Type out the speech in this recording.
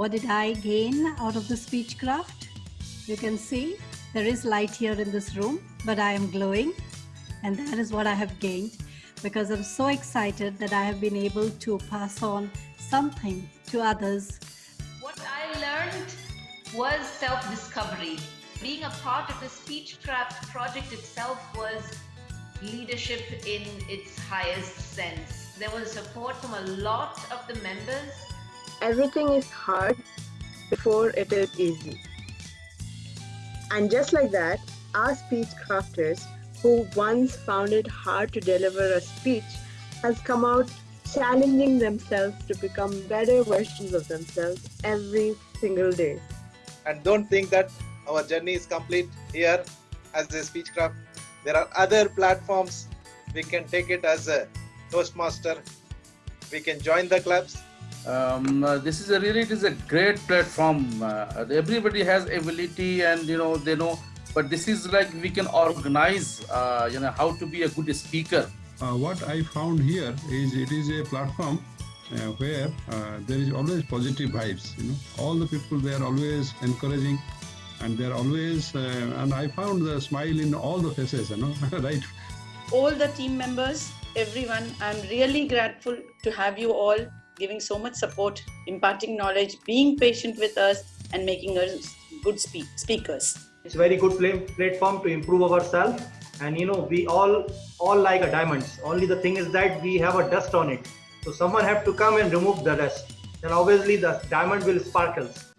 What did I gain out of the speechcraft? You can see there is light here in this room, but I am glowing. And that is what I have gained because I'm so excited that I have been able to pass on something to others. What I learned was self-discovery. Being a part of the Speechcraft project itself was leadership in its highest sense. There was support from a lot of the members. Everything is hard before it is easy. And just like that, our speech crafters who once found it hard to deliver a speech has come out challenging themselves to become better versions of themselves every single day. And don't think that our journey is complete here as a speechcraft. There are other platforms. We can take it as a Toastmaster. We can join the clubs. Um, uh, this is a really it is a great platform. Uh, everybody has ability and you know they know but this is like we can organize uh, you know how to be a good speaker. Uh, what i found here is it is a platform uh, where uh, there is always positive vibes you know. All the people they are always encouraging and they're always uh, and i found the smile in all the faces you know right? All the team members everyone i'm really grateful to have you all giving so much support imparting knowledge being patient with us and making us good speak speakers. It's a very good platform to improve ourselves. And you know we all all like a diamonds. Only the thing is that we have a dust on it. So someone have to come and remove the dust. Then obviously the diamond will sparkles